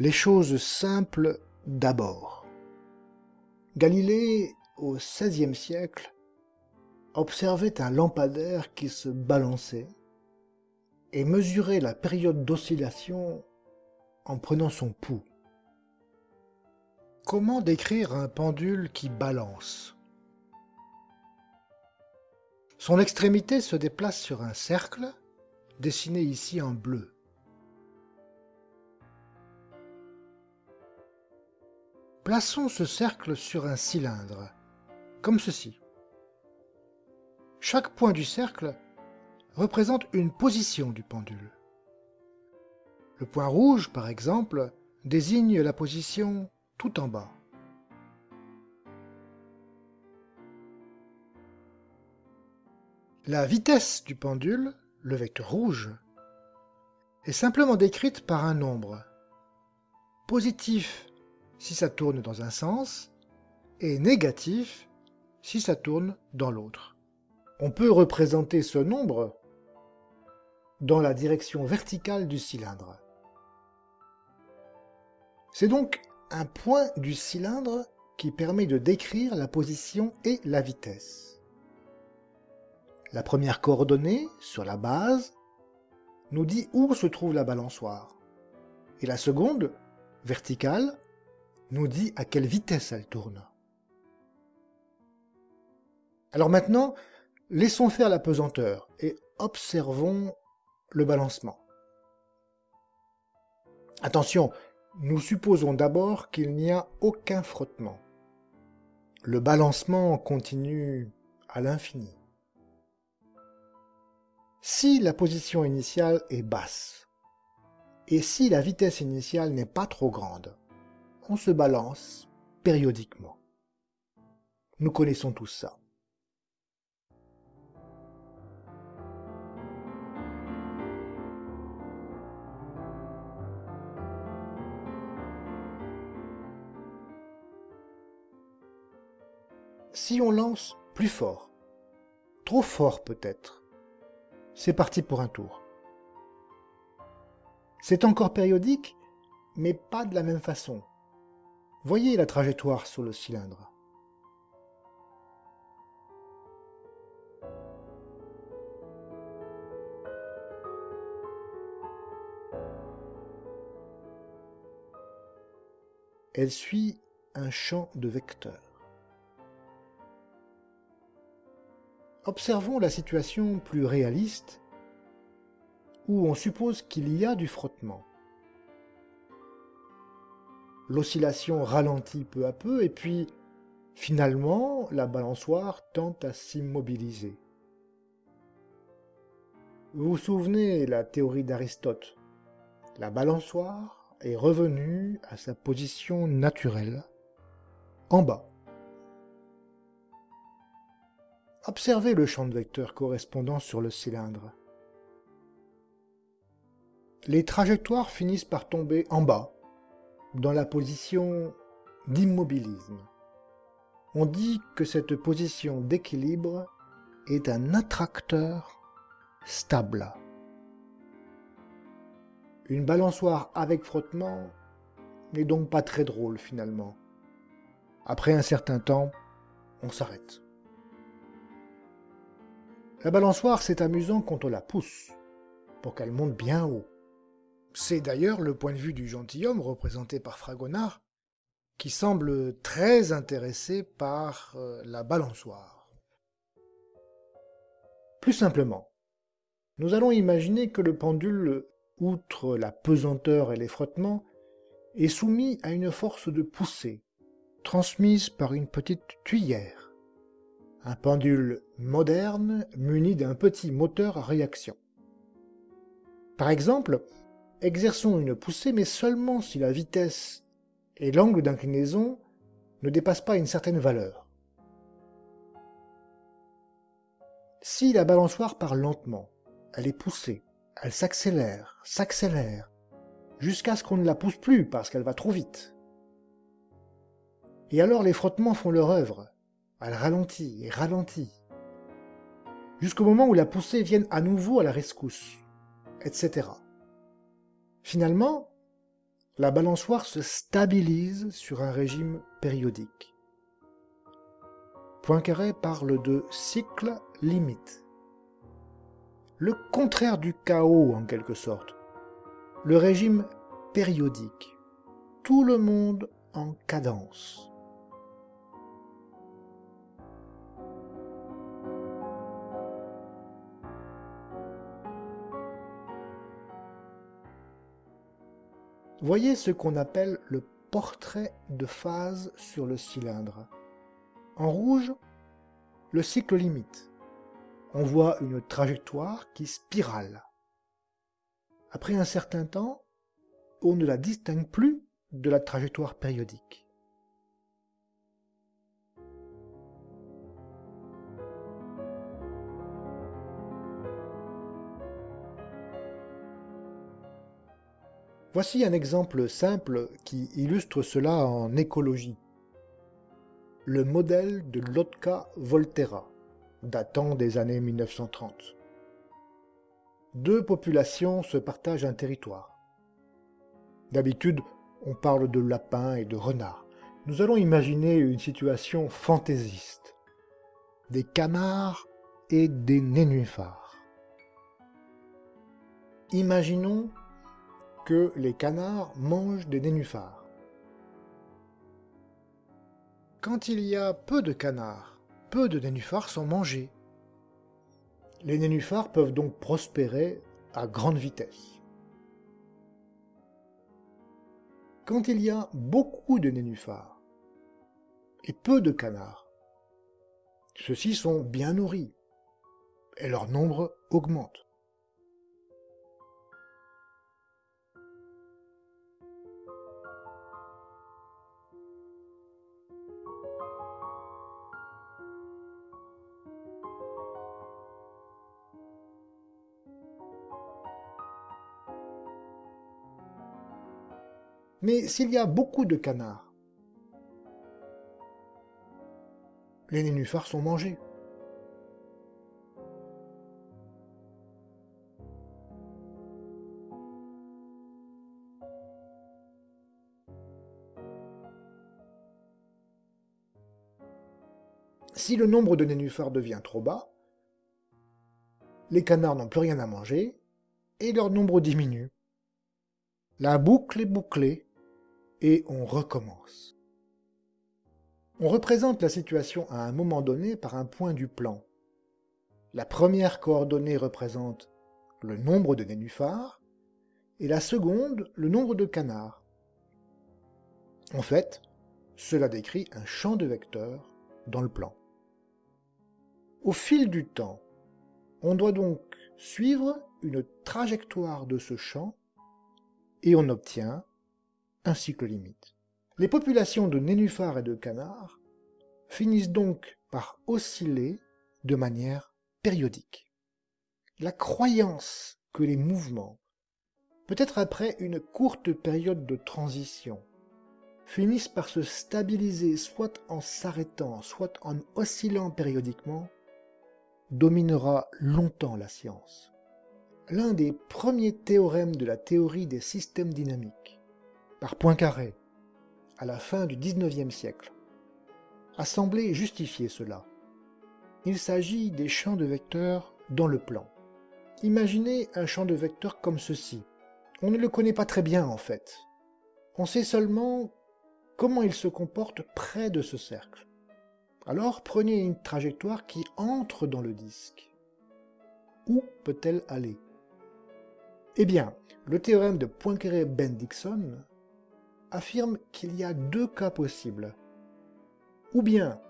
Les choses simples d'abord. Galilée, au XVIe siècle, observait un lampadaire qui se balançait et mesurait la période d'oscillation en prenant son pouls. Comment décrire un pendule qui balance? Son extrémité se déplace sur un cercle, dessiné ici en bleu. Plaçons ce cercle sur un cylindre, comme ceci. Chaque point du cercle représente une position du pendule. Le point rouge, par exemple, désigne la position tout en bas. La vitesse du pendule, le vecteur rouge, est simplement décrite par un nombre. Positif si ça tourne dans un sens, et négatif si ça tourne dans l'autre. On peut représenter ce nombre dans la direction verticale du cylindre. C'est donc un point du cylindre qui permet de décrire la position et la vitesse. La première coordonnée, sur la base, nous dit où se trouve la balançoire. Et la seconde, verticale, nous dit à quelle vitesse elle tourne. Alors maintenant, laissons faire la pesanteur et observons le balancement. Attention, nous supposons d'abord qu'il n'y a aucun frottement. Le balancement continue à l'infini. Si la position initiale est basse, et si la vitesse initiale n'est pas trop grande, on se balance périodiquement. Nous connaissons tous ça. Si on lance plus fort, trop fort peut-être, c'est parti pour un tour. C'est encore périodique, mais pas de la même façon. Voyez la trajectoire sur le cylindre. Elle suit un champ de vecteurs. Observons la situation plus réaliste où on suppose qu'il y a du frottement l'oscillation ralentit peu à peu, et puis, finalement, la balançoire tente à s'immobiliser. Vous vous souvenez la théorie d'Aristote? La balançoire est revenue à sa position naturelle, en bas. Observez le champ de vecteurs correspondant sur le cylindre. Les trajectoires finissent par tomber en bas, dans la position d'immobilisme. On dit que cette position d'équilibre est un attracteur stable. Une balançoire avec frottement n'est donc pas très drôle finalement. Après un certain temps, on s'arrête. La balançoire, c'est amusant quand on la pousse, pour qu'elle monte bien haut. C'est d'ailleurs le point de vue du gentilhomme représenté par Fragonard, qui semble très intéressé par euh, la balançoire. Plus simplement, nous allons imaginer que le pendule, outre la pesanteur et les frottements, est soumis à une force de poussée, transmise par une petite tuyère. Un pendule moderne muni d'un petit moteur à réaction. Par exemple, exerçons une poussée, mais seulement si la vitesse et l'angle d'inclinaison ne dépassent pas une certaine valeur. Si la balançoire part lentement, elle est poussée, elle s'accélère, s'accélère, jusqu'à ce qu'on ne la pousse plus parce qu'elle va trop vite. Et alors les frottements font leur œuvre, elle ralentit et ralentit, jusqu'au moment où la poussée vienne à nouveau à la rescousse, etc. Finalement, la balançoire se stabilise sur un régime périodique. Poincaré parle de cycle limite. Le contraire du chaos en quelque sorte. Le régime périodique. Tout le monde en cadence. Voyez ce qu'on appelle le portrait de phase sur le cylindre. En rouge, le cycle limite. On voit une trajectoire qui spirale. Après un certain temps, on ne la distingue plus de la trajectoire périodique. Voici un exemple simple qui illustre cela en écologie. Le modèle de Lotka Volterra, datant des années 1930. Deux populations se partagent un territoire. D'habitude, on parle de lapins et de renards. Nous allons imaginer une situation fantaisiste. Des canards et des nénuphars. Imaginons les canards mangent des nénuphars. Quand il y a peu de canards, peu de nénuphars sont mangés. Les nénuphars peuvent donc prospérer à grande vitesse. Quand il y a beaucoup de nénuphars et peu de canards, ceux-ci sont bien nourris et leur nombre augmente. Mais s'il y a beaucoup de canards, les nénuphars sont mangés. Si le nombre de nénuphars devient trop bas, les canards n'ont plus rien à manger et leur nombre diminue. La boucle est bouclée et on recommence. On représente la situation à un moment donné par un point du plan. La première coordonnée représente le nombre de nénuphars et la seconde le nombre de canards. En fait, cela décrit un champ de vecteurs dans le plan. Au fil du temps, on doit donc suivre une trajectoire de ce champ et on obtient un cycle limite. Les populations de nénuphars et de canards finissent donc par osciller de manière périodique. La croyance que les mouvements, peut-être après une courte période de transition, finissent par se stabiliser soit en s'arrêtant, soit en oscillant périodiquement, dominera longtemps la science. L'un des premiers théorèmes de la théorie des systèmes dynamiques par Poincaré, à la fin du XIXe siècle, a semblé justifier cela. Il s'agit des champs de vecteurs dans le plan. Imaginez un champ de vecteurs comme ceci. On ne le connaît pas très bien en fait. On sait seulement comment il se comporte près de ce cercle. Alors prenez une trajectoire qui entre dans le disque. Où peut-elle aller? Eh bien, le théorème de Poincaré-Bendixson affirme qu'il y a deux cas possibles. Ou bien,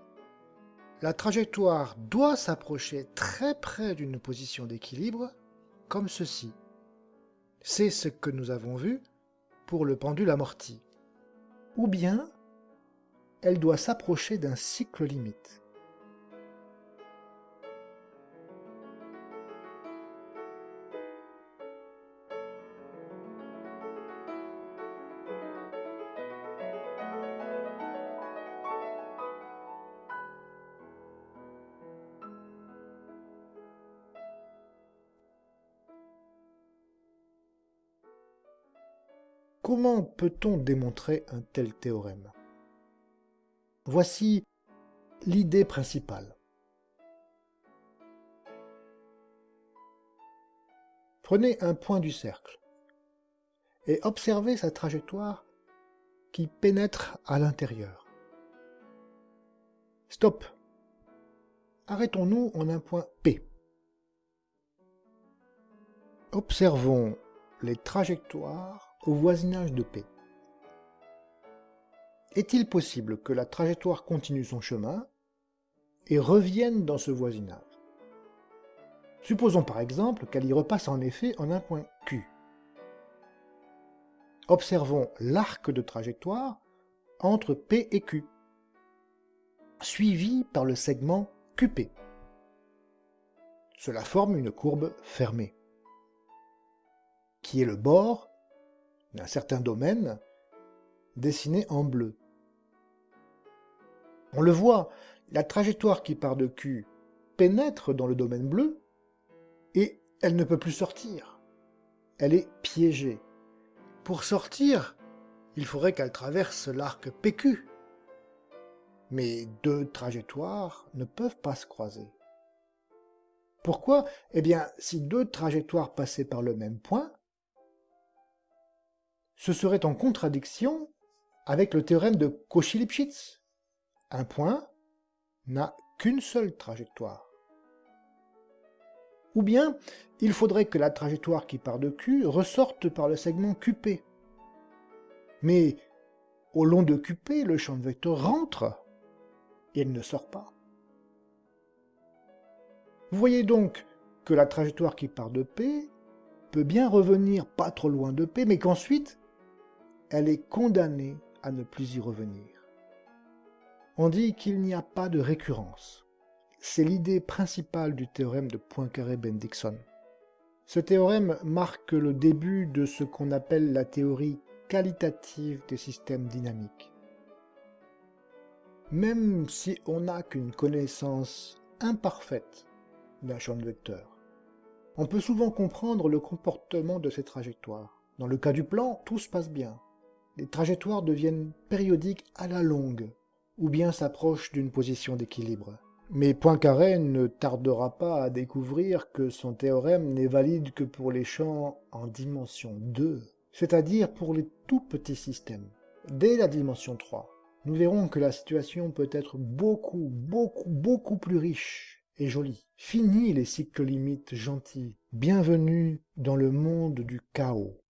la trajectoire doit s'approcher très près d'une position d'équilibre, comme ceci. C'est ce que nous avons vu pour le pendule amorti. Ou bien, elle doit s'approcher d'un cycle limite. Comment peut-on démontrer un tel théorème? Voici l'idée principale. Prenez un point du cercle et observez sa trajectoire qui pénètre à l'intérieur. Stop. Arrêtons-nous en un point P. Observons les trajectoires au voisinage de P. Est-il possible que la trajectoire continue son chemin et revienne dans ce voisinage? Supposons par exemple qu'elle y repasse en effet en un point Q. Observons l'arc de trajectoire entre P et Q, suivi par le segment QP. Cela forme une courbe fermée, qui est le bord d'un certain domaine dessiné en bleu. On le voit, la trajectoire qui part de Q pénètre dans le domaine bleu et elle ne peut plus sortir. Elle est piégée. Pour sortir, il faudrait qu'elle traverse l'arc PQ. Mais deux trajectoires ne peuvent pas se croiser. Pourquoi? Eh bien, si deux trajectoires passaient par le même point, ce serait en contradiction avec le théorème de Cauchy-Lipschitz. Un point n'a qu'une seule trajectoire. Ou bien, il faudrait que la trajectoire qui part de Q ressorte par le segment QP. Mais au long de QP, le champ de vecteur rentre et elle ne sort pas. Vous voyez donc que la trajectoire qui part de P peut bien revenir pas trop loin de P, mais qu'ensuite, elle est condamnée à ne plus y revenir. On dit qu'il n'y a pas de récurrence. C'est l'idée principale du théorème de Poincaré-Bendixson. Ce théorème marque le début de ce qu'on appelle la théorie qualitative des systèmes dynamiques. Même si on n'a qu'une connaissance imparfaite d'un champ de vecteur, on peut souvent comprendre le comportement de ces trajectoires. Dans le cas du plan, tout se passe bien. Les trajectoires deviennent périodiques à la longue, ou bien s'approchent d'une position d'équilibre. Mais Poincaré ne tardera pas à découvrir que son théorème n'est valide que pour les champs en dimension 2, c'est-à-dire pour les tout petits systèmes. Dès la dimension 3, nous verrons que la situation peut être beaucoup, beaucoup, beaucoup plus riche et jolie. Fini les cycles limites gentils. Bienvenue dans le monde du chaos.